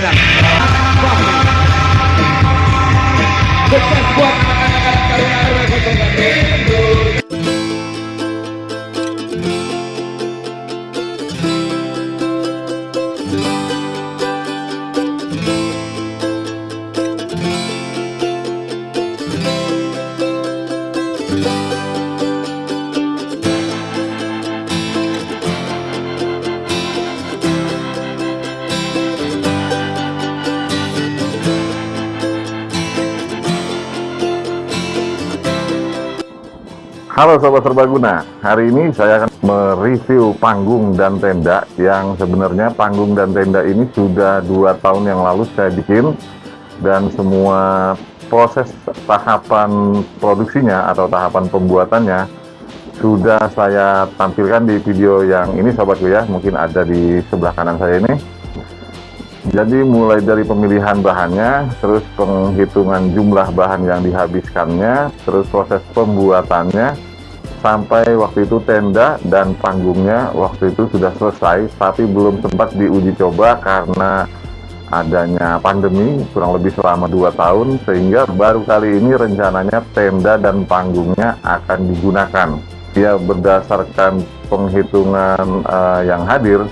them. Fuck them. Get that fuck Halo Sobat Serbaguna, hari ini saya akan mereview panggung dan tenda yang sebenarnya panggung dan tenda ini sudah dua tahun yang lalu saya bikin dan semua proses tahapan produksinya atau tahapan pembuatannya sudah saya tampilkan di video yang ini Sobatku ya, mungkin ada di sebelah kanan saya ini. Jadi mulai dari pemilihan bahannya, terus penghitungan jumlah bahan yang dihabiskannya, terus proses pembuatannya, sampai waktu itu tenda dan panggungnya waktu itu sudah selesai, tapi belum sempat diuji coba karena adanya pandemi kurang lebih selama 2 tahun, sehingga baru kali ini rencananya tenda dan panggungnya akan digunakan. Ya berdasarkan penghitungan uh, yang hadir,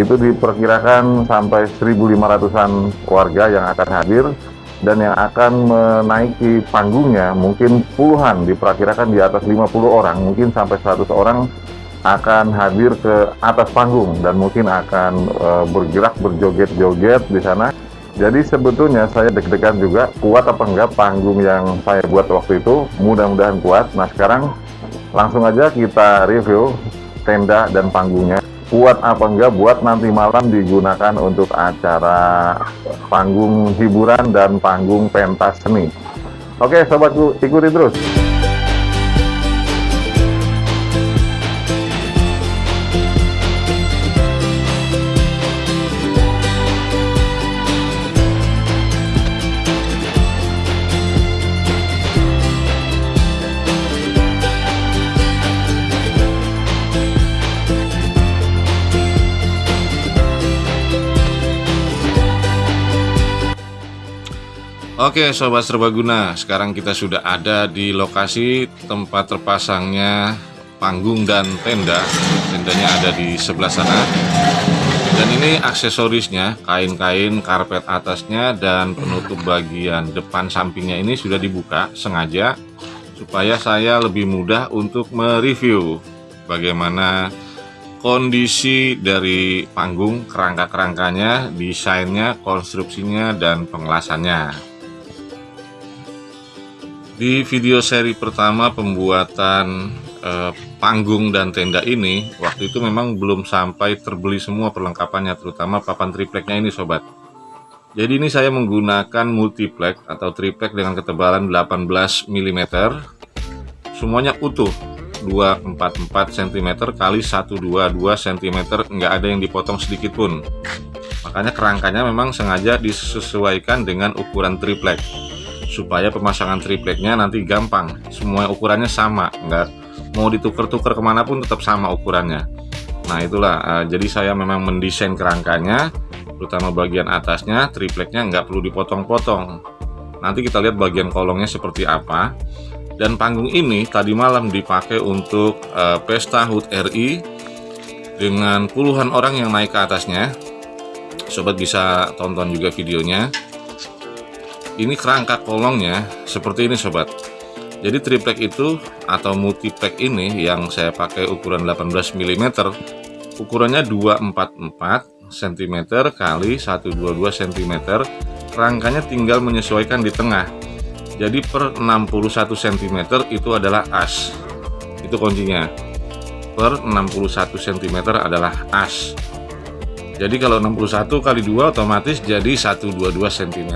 itu diperkirakan sampai 1.500an warga yang akan hadir dan yang akan menaiki panggungnya mungkin puluhan diperkirakan di atas 50 orang. Mungkin sampai 100 orang akan hadir ke atas panggung dan mungkin akan e, bergerak berjoget-joget di sana. Jadi sebetulnya saya deg-degan juga kuat apa enggak panggung yang saya buat waktu itu mudah-mudahan kuat. Nah sekarang langsung aja kita review tenda dan panggungnya kuat apa enggak buat nanti malam digunakan untuk acara panggung hiburan dan panggung pentas seni. Oke sobatku ikuti terus. Oke Sobat Serbaguna, sekarang kita sudah ada di lokasi tempat terpasangnya panggung dan tenda. Tendanya ada di sebelah sana. Dan ini aksesorisnya, kain-kain, karpet atasnya dan penutup bagian depan sampingnya ini sudah dibuka sengaja Supaya saya lebih mudah untuk mereview bagaimana kondisi dari panggung, kerangka-kerangkanya, desainnya, konstruksinya, dan pengelasannya di video seri pertama pembuatan eh, panggung dan tenda ini, waktu itu memang belum sampai terbeli semua perlengkapannya, terutama papan tripleknya ini sobat. Jadi ini saya menggunakan multiplek atau triplek dengan ketebalan 18 mm. Semuanya utuh, 244 cm kali 122 cm, nggak ada yang dipotong sedikit pun. Makanya kerangkanya memang sengaja disesuaikan dengan ukuran triplek supaya pemasangan tripleknya nanti gampang. Semua ukurannya sama nggak mau ditukar-tukar ke mana pun tetap sama ukurannya. Nah itulah uh, jadi saya memang mendesain kerangkanya terutama bagian atasnya tripleknya nggak perlu dipotong-potong. Nanti kita lihat bagian kolongnya seperti apa. Dan panggung ini tadi malam dipakai untuk uh, pesta HUT RI dengan puluhan orang yang naik ke atasnya. Sobat bisa tonton juga videonya ini kerangka kolongnya seperti ini sobat. Jadi triplek itu atau multiplek ini yang saya pakai ukuran 18 mm ukurannya 244 cm kali 122 cm rangkanya tinggal menyesuaikan di tengah. Jadi per 61 cm itu adalah as. Itu kuncinya. Per 61 cm adalah as jadi kalau 61 kali 2 otomatis jadi 122 cm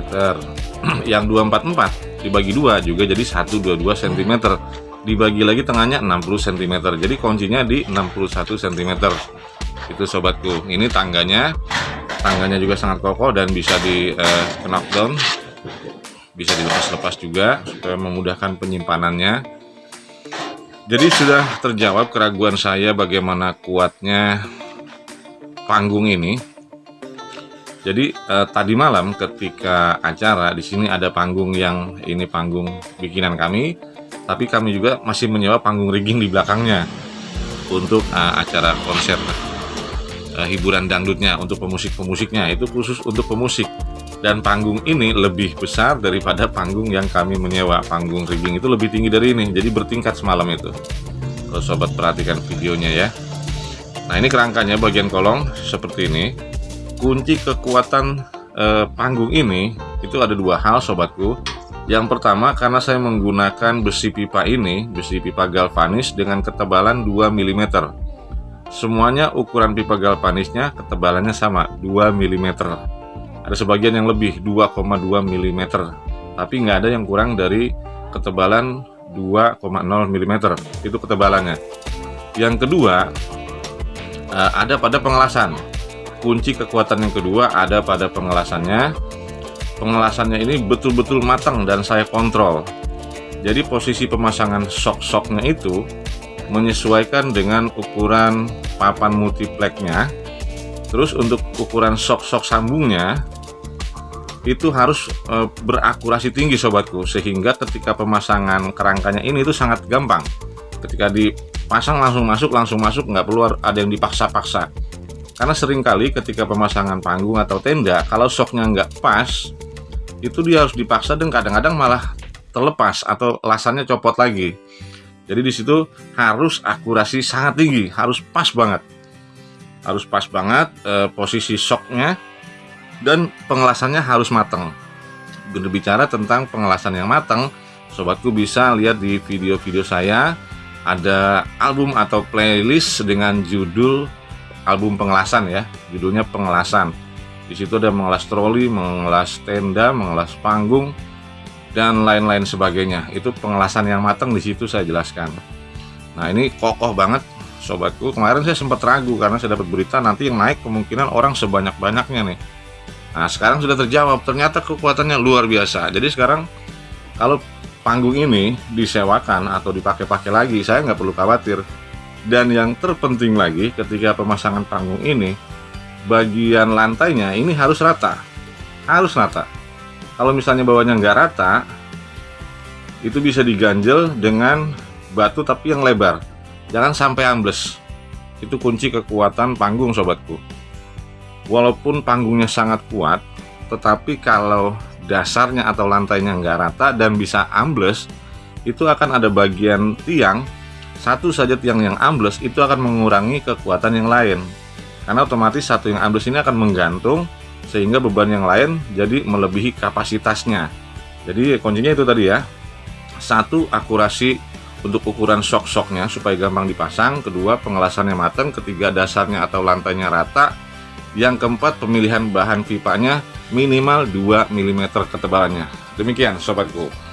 yang 244 dibagi 2 juga jadi 122 cm dibagi lagi tengahnya 60 cm jadi kuncinya di 61 cm itu sobatku. Ini tangganya. Tangganya juga sangat kokoh dan bisa di eh, knockdown bisa dilepas-lepas juga supaya memudahkan penyimpanannya. Jadi sudah terjawab keraguan saya bagaimana kuatnya panggung ini. Jadi eh, tadi malam ketika acara di sini ada panggung yang ini panggung bikinan kami, tapi kami juga masih menyewa panggung rigging di belakangnya untuk eh, acara konser eh, hiburan dangdutnya untuk pemusik-pemusiknya. Itu khusus untuk pemusik. Dan panggung ini lebih besar daripada panggung yang kami menyewa. Panggung rigging itu lebih tinggi dari ini. Jadi bertingkat semalam itu. Kalau sobat perhatikan videonya ya nah ini kerangkanya bagian kolong seperti ini. Kunci kekuatan eh, panggung ini itu ada dua hal sobatku. Yang pertama karena saya menggunakan besi pipa ini besi pipa galvanis dengan ketebalan 2 mm semuanya ukuran pipa galvanisnya ketebalannya sama 2 mm ada sebagian yang lebih 2,2 mm tapi nggak ada yang kurang dari ketebalan 2,0 mm itu ketebalannya. Yang kedua eh, ada pada pengelasan. Kunci kekuatan yang kedua ada pada pengelasannya. Pengelasannya ini betul-betul matang dan saya kontrol. Jadi posisi pemasangan sok-soknya itu menyesuaikan dengan ukuran papan multipleknya. Terus untuk ukuran sok-sok sambungnya itu harus e, berakurasi tinggi sobatku. Sehingga ketika pemasangan kerangkanya ini itu sangat gampang. Ketika dipasang langsung masuk langsung masuk nggak perlu ada yang dipaksa-paksa. Karena sering kali ketika pemasangan panggung atau tenda kalau soknya nggak pas itu dia harus dipaksa dan kadang-kadang malah terlepas atau lasannya copot lagi. Jadi di situ harus akurasi sangat tinggi harus pas banget. Harus pas banget e, posisi soknya dan pengelasannya harus matang. Berbicara tentang pengelasan yang matang, sobatku bisa lihat di video-video saya ada album atau playlist dengan judul album pengelasan ya, judulnya pengelasan. Di situ ada mengelas troli, mengelas tenda, mengelas panggung, dan lain-lain sebagainya. Itu pengelasan yang matang di situ saya jelaskan. Nah ini kokoh banget sobatku. Kemarin saya sempat ragu karena saya dapat berita nanti yang naik kemungkinan orang sebanyak-banyaknya nih Nah sekarang sudah terjawab ternyata kekuatannya luar biasa jadi sekarang kalau panggung ini disewakan atau dipakai-pakai lagi saya nggak perlu khawatir. Dan yang terpenting lagi ketika pemasangan panggung ini bagian lantainya ini harus rata. Harus rata. Kalau misalnya bawahnya nggak rata itu bisa diganjel dengan batu tapi yang lebar. Jangan sampai ambles. Itu kunci kekuatan panggung sobatku. Walaupun panggungnya sangat kuat tetapi kalau dasarnya atau lantainya nggak rata dan bisa ambles itu akan ada bagian tiang. Satu saja tiang yang ambles itu akan mengurangi kekuatan yang lain. Karena otomatis satu yang ambles ini akan menggantung sehingga beban yang lain jadi melebihi kapasitasnya. Jadi kuncinya itu tadi ya. Satu akurasi untuk ukuran sok-soknya supaya gampang dipasang. Kedua pengelasannya matang. Ketiga dasarnya atau lantainya rata. Yang keempat, pemilihan bahan pipanya minimal 2 mm ketebalannya. Demikian sobatku.